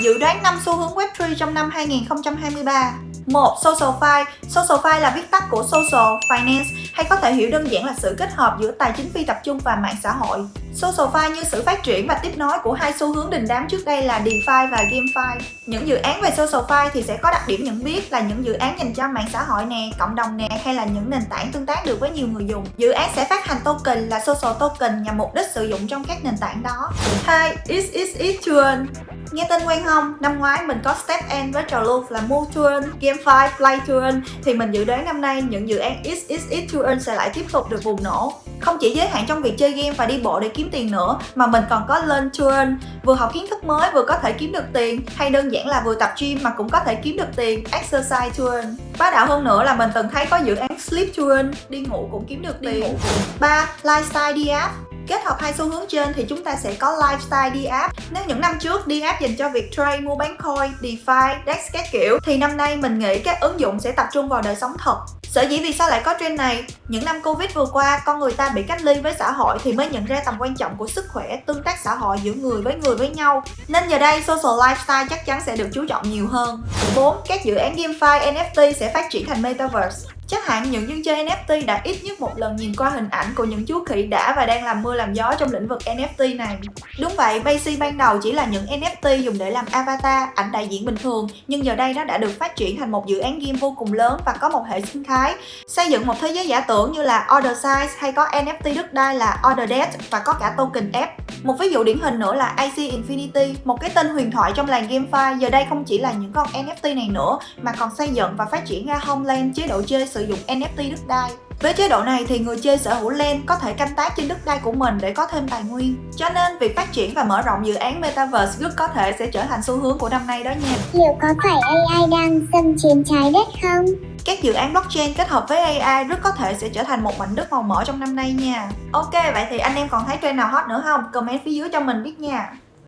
Dự đoán năm xu hướng Web3 trong năm 2023 1. SocialFi SocialFi là viết tắt của Social Finance hay có thể hiểu đơn giản là sự kết hợp giữa tài chính phi tập trung và mạng xã hội. SocialFi như sự phát triển và tiếp nối của hai xu hướng đình đám trước đây là DeFi và GameFi. Những dự án về SocialFi thì sẽ có đặc điểm nhận biết là những dự án dành cho mạng xã hội nè, cộng đồng nè hay là những nền tảng tương tác được với nhiều người dùng. Dự án sẽ phát hành token là Social Token nhằm mục đích sử dụng trong các nền tảng đó. 2. Is is is Turon Nghe tên quen không? Năm ngoái mình có Step N với trò lưu là Move Touring, GameFi, Play Touring thì mình dự đoán năm nay những dự án XXX Touring sẽ lại tiếp tục được bùng nổ. Không chỉ giới hạn trong việc chơi game và đi bộ để kiếm tiền nữa mà mình còn có Learn Touring, vừa học kiến thức mới vừa có thể kiếm được tiền hay đơn giản là vừa tập gym mà cũng có thể kiếm được tiền, Exercise Touring. Bá đạo hơn nữa là mình từng thấy có dự án Sleep Touring, đi ngủ cũng kiếm được tiền. 3. Lifestyle DApp Kết hợp hai xu hướng trên thì chúng ta sẽ có lifestyle đi app. Nếu những năm trước đi app dành cho việc trade, mua bán coin, DeFi, DEX các kiểu thì năm nay mình nghĩ các ứng dụng sẽ tập trung vào đời sống thật. Sở dĩ vì sao lại có trend này? Những năm Covid vừa qua, con người ta bị cách ly với xã hội thì mới nhận ra tầm quan trọng của sức khỏe, tương tác xã hội giữa người với người với nhau. Nên giờ đây social lifestyle chắc chắn sẽ được chú trọng nhiều hơn. 4. Các dự án GameFi NFT sẽ phát triển thành Metaverse. Chắc hẳn những dân chơi NFT đã ít nhất một lần nhìn qua hình ảnh của những chú khỉ đã và đang làm mưa làm gió trong lĩnh vực NFT này. Đúng vậy, Basic ban đầu chỉ là những NFT dùng để làm avatar, ảnh đại diện bình thường, nhưng giờ đây nó đã được phát triển thành một dự án game vô cùng lớn và có một hệ sinh thái. Xây dựng một thế giới giả tưởng như là Order Size hay có NFT đất đai là Order Debt và có cả token F. Một ví dụ điển hình nữa là IC Infinity, một cái tên huyền thoại trong làng GameFi giờ đây không chỉ là những con NFT này nữa mà còn xây dựng và phát triển ra Homeland chế độ chơi sử dụng NFT đất đai. Với chế độ này thì người chơi sở hữu LAN có thể canh tác trên đất đai của mình để có thêm tài nguyên. Cho nên việc phát triển và mở rộng dự án Metaverse rất có thể sẽ trở thành xu hướng của năm nay đó nha. Liệu có phải AI đang xâm chiếm trái đất không? Các dự án blockchain kết hợp với AI rất có thể sẽ trở thành một mảnh đất màu mỡ trong năm nay nha. Ok, vậy thì anh em còn thấy trend nào hot nữa không? Comment phía dưới cho mình biết nha.